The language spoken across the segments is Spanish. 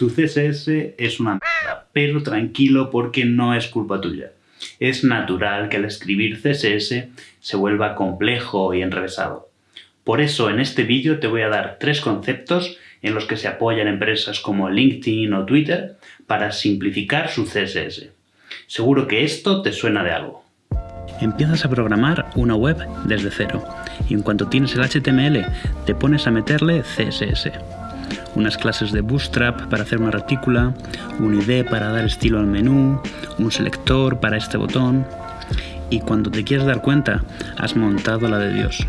Tu CSS es una mierda, pero tranquilo porque no es culpa tuya. Es natural que al escribir CSS se vuelva complejo y enrevesado. Por eso en este vídeo te voy a dar tres conceptos en los que se apoyan empresas como LinkedIn o Twitter para simplificar su CSS. Seguro que esto te suena de algo. Empiezas a programar una web desde cero y en cuanto tienes el HTML te pones a meterle CSS. Unas clases de Bootstrap para hacer una retícula, un ID para dar estilo al menú, un selector para este botón y cuando te quieres dar cuenta has montado la de Dios.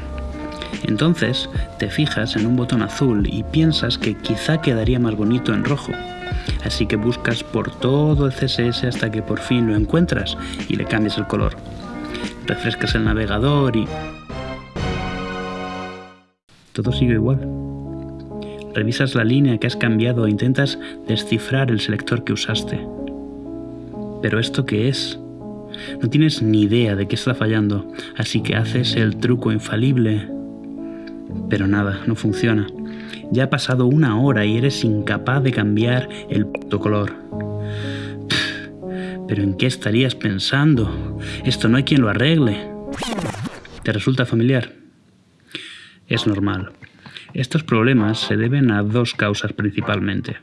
Entonces te fijas en un botón azul y piensas que quizá quedaría más bonito en rojo. Así que buscas por todo el CSS hasta que por fin lo encuentras y le cambias el color. Refrescas el navegador y... Todo sigue igual. Revisas la línea que has cambiado e intentas descifrar el selector que usaste. ¿Pero esto qué es? No tienes ni idea de qué está fallando, así que haces el truco infalible. Pero nada, no funciona. Ya ha pasado una hora y eres incapaz de cambiar el color. ¿Pero en qué estarías pensando? Esto no hay quien lo arregle. ¿Te resulta familiar? Es normal. Estos problemas se deben a dos causas principalmente.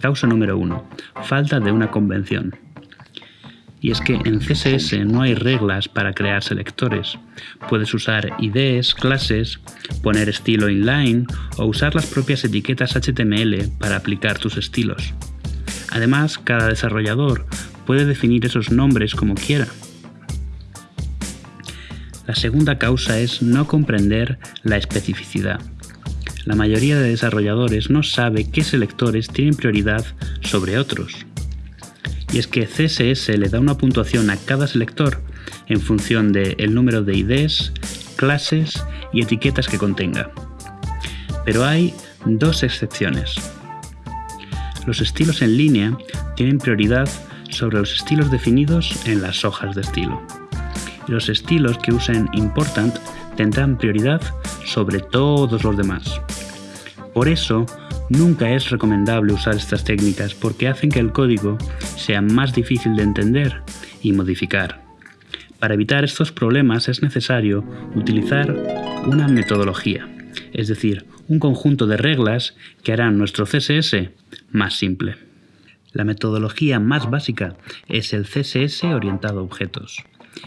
Causa número uno. Falta de una convención. Y es que en CSS no hay reglas para crear selectores. Puedes usar IDs, clases, poner estilo inline o usar las propias etiquetas HTML para aplicar tus estilos. Además, cada desarrollador puede definir esos nombres como quiera. La segunda causa es no comprender la especificidad. La mayoría de desarrolladores no sabe qué selectores tienen prioridad sobre otros. Y es que CSS le da una puntuación a cada selector en función del número de IDs, clases y etiquetas que contenga. Pero hay dos excepciones. Los estilos en línea tienen prioridad sobre los estilos definidos en las hojas de estilo los estilos que usen important tendrán prioridad sobre todos los demás. Por eso, nunca es recomendable usar estas técnicas porque hacen que el código sea más difícil de entender y modificar. Para evitar estos problemas es necesario utilizar una metodología, es decir, un conjunto de reglas que harán nuestro CSS más simple. La metodología más básica es el CSS orientado a objetos.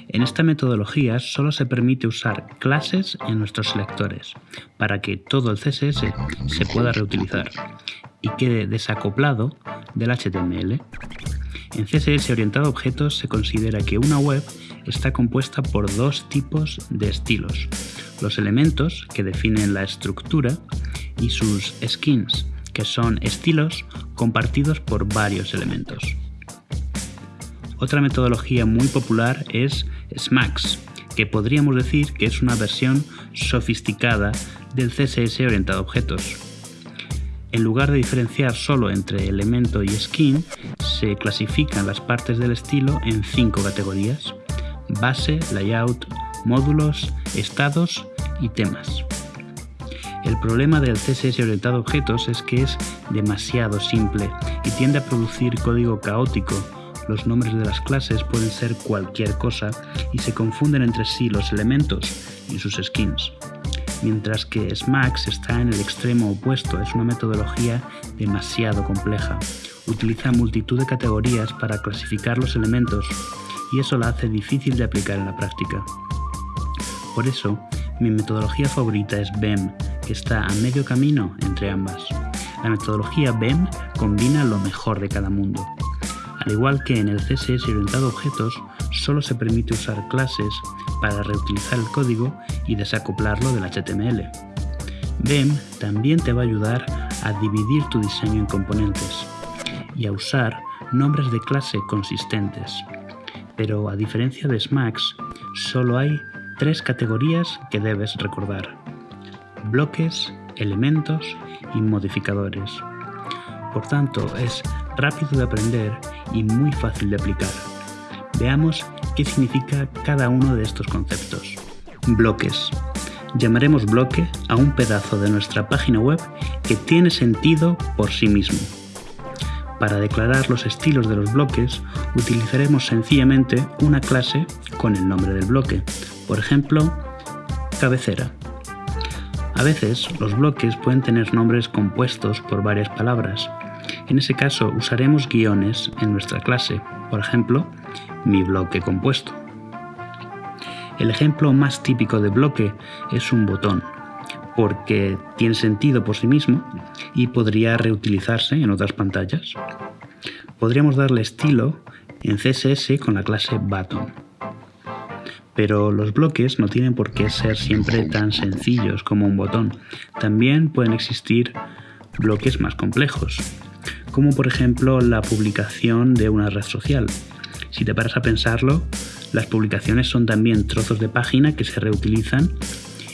En esta metodología solo se permite usar clases en nuestros selectores para que todo el CSS se pueda reutilizar y quede desacoplado del HTML. En CSS orientado a objetos se considera que una web está compuesta por dos tipos de estilos, los elementos que definen la estructura y sus skins, que son estilos compartidos por varios elementos. Otra metodología muy popular es SMAX, que podríamos decir que es una versión sofisticada del CSS orientado a objetos. En lugar de diferenciar solo entre elemento y skin, se clasifican las partes del estilo en cinco categorías. Base, layout, módulos, estados y temas. El problema del CSS orientado a objetos es que es demasiado simple y tiende a producir código caótico los nombres de las clases pueden ser cualquier cosa y se confunden entre sí los elementos y sus skins. Mientras que SMAX está en el extremo opuesto, es una metodología demasiado compleja. Utiliza multitud de categorías para clasificar los elementos y eso la hace difícil de aplicar en la práctica. Por eso, mi metodología favorita es BEM, que está a medio camino entre ambas. La metodología BEM combina lo mejor de cada mundo. Al igual que en el CSS orientado a objetos, solo se permite usar clases para reutilizar el código y desacoplarlo del HTML. BEM también te va a ayudar a dividir tu diseño en componentes y a usar nombres de clase consistentes. Pero a diferencia de SMAX, solo hay tres categorías que debes recordar. Bloques, elementos y modificadores. Por tanto, es rápido de aprender y muy fácil de aplicar. Veamos qué significa cada uno de estos conceptos. Bloques. Llamaremos bloque a un pedazo de nuestra página web que tiene sentido por sí mismo. Para declarar los estilos de los bloques utilizaremos sencillamente una clase con el nombre del bloque, por ejemplo, cabecera. A veces los bloques pueden tener nombres compuestos por varias palabras. En ese caso usaremos guiones en nuestra clase, por ejemplo, mi bloque compuesto. El ejemplo más típico de bloque es un botón, porque tiene sentido por sí mismo y podría reutilizarse en otras pantallas. Podríamos darle estilo en CSS con la clase button. Pero los bloques no tienen por qué ser siempre tan sencillos como un botón. También pueden existir bloques más complejos, como por ejemplo la publicación de una red social. Si te paras a pensarlo, las publicaciones son también trozos de página que se reutilizan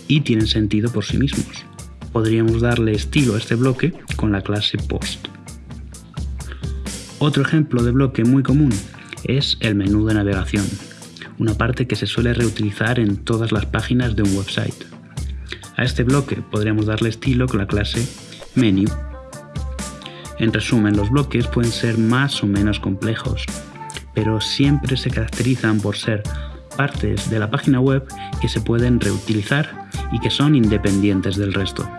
y tienen sentido por sí mismos. Podríamos darle estilo a este bloque con la clase post. Otro ejemplo de bloque muy común es el menú de navegación, una parte que se suele reutilizar en todas las páginas de un website. A este bloque podríamos darle estilo con la clase menu. En resumen, los bloques pueden ser más o menos complejos, pero siempre se caracterizan por ser partes de la página web que se pueden reutilizar y que son independientes del resto.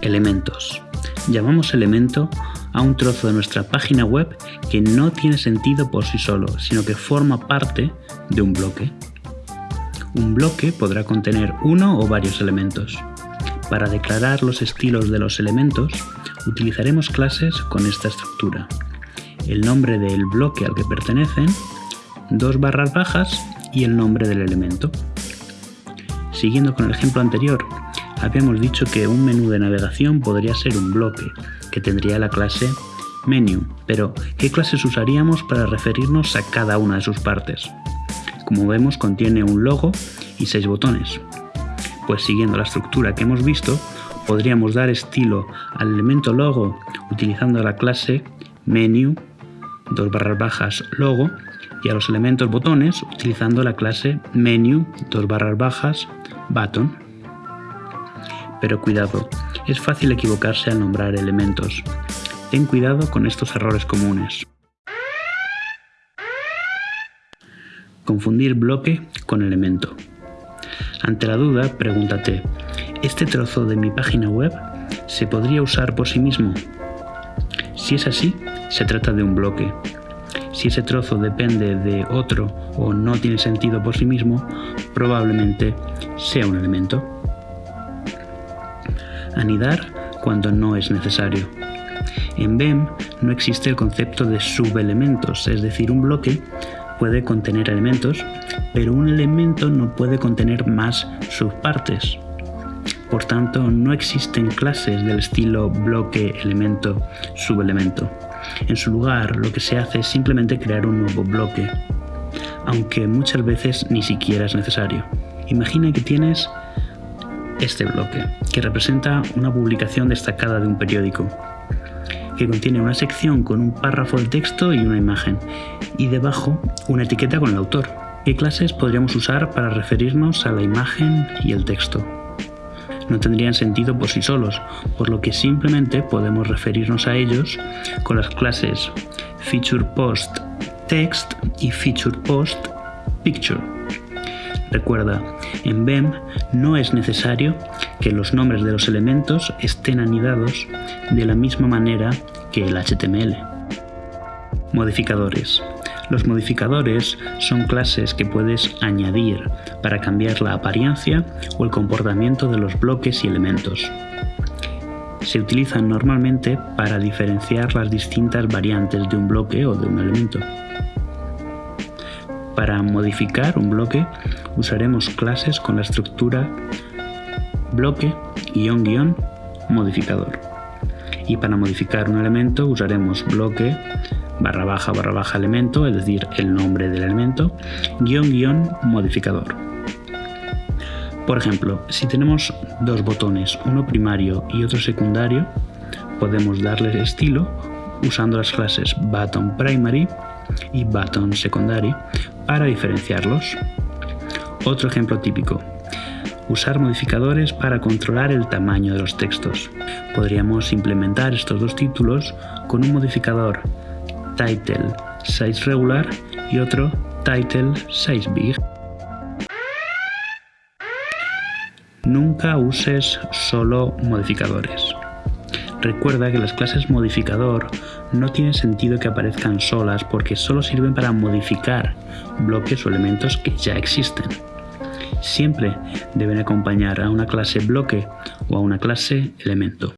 Elementos. Llamamos elemento a un trozo de nuestra página web que no tiene sentido por sí solo, sino que forma parte de un bloque. Un bloque podrá contener uno o varios elementos. Para declarar los estilos de los elementos, utilizaremos clases con esta estructura. El nombre del bloque al que pertenecen, dos barras bajas y el nombre del elemento. Siguiendo con el ejemplo anterior, habíamos dicho que un menú de navegación podría ser un bloque, que tendría la clase menu, pero ¿qué clases usaríamos para referirnos a cada una de sus partes? Como vemos contiene un logo y seis botones. Pues siguiendo la estructura que hemos visto, podríamos dar estilo al elemento logo utilizando la clase menu, dos barras bajas logo, y a los elementos botones utilizando la clase menu, dos barras bajas button. Pero cuidado, es fácil equivocarse al nombrar elementos. Ten cuidado con estos errores comunes. Confundir bloque con elemento. Ante la duda, pregúntate, ¿este trozo de mi página web se podría usar por sí mismo? Si es así, se trata de un bloque. Si ese trozo depende de otro o no tiene sentido por sí mismo, probablemente sea un elemento. Anidar cuando no es necesario. En BEM no existe el concepto de subelementos, es decir, un bloque puede contener elementos, pero un elemento no puede contener más subpartes. Por tanto, no existen clases del estilo bloque, elemento, subelemento. En su lugar, lo que se hace es simplemente crear un nuevo bloque, aunque muchas veces ni siquiera es necesario. Imagina que tienes este bloque, que representa una publicación destacada de un periódico, que contiene una sección con un párrafo de texto y una imagen, y debajo una etiqueta con el autor. ¿Qué clases podríamos usar para referirnos a la imagen y el texto? No tendrían sentido por sí solos, por lo que simplemente podemos referirnos a ellos con las clases FeaturePostText y FeaturePostPicture. Recuerda, en BEM no es necesario que los nombres de los elementos estén anidados de la misma manera que el HTML. Modificadores. Los modificadores son clases que puedes añadir para cambiar la apariencia o el comportamiento de los bloques y elementos. Se utilizan normalmente para diferenciar las distintas variantes de un bloque o de un elemento. Para modificar un bloque usaremos clases con la estructura bloque guion modificador. Y para modificar un elemento usaremos bloque barra baja barra baja elemento, es decir, el nombre del elemento, guion guion modificador. Por ejemplo, si tenemos dos botones, uno primario y otro secundario, podemos darles estilo usando las clases button primary y button secondary para diferenciarlos. Otro ejemplo típico. Usar modificadores para controlar el tamaño de los textos. Podríamos implementar estos dos títulos con un modificador title size regular y otro title size big. Nunca uses solo modificadores. Recuerda que las clases modificador no tiene sentido que aparezcan solas porque solo sirven para modificar bloques o elementos que ya existen. Siempre deben acompañar a una clase bloque o a una clase elemento.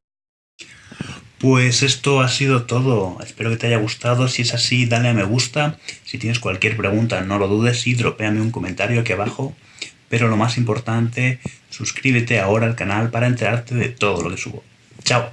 Pues esto ha sido todo. Espero que te haya gustado. Si es así, dale a me gusta. Si tienes cualquier pregunta, no lo dudes y dropéame un comentario aquí abajo. Pero lo más importante, suscríbete ahora al canal para enterarte de todo lo que subo. ¡Chao!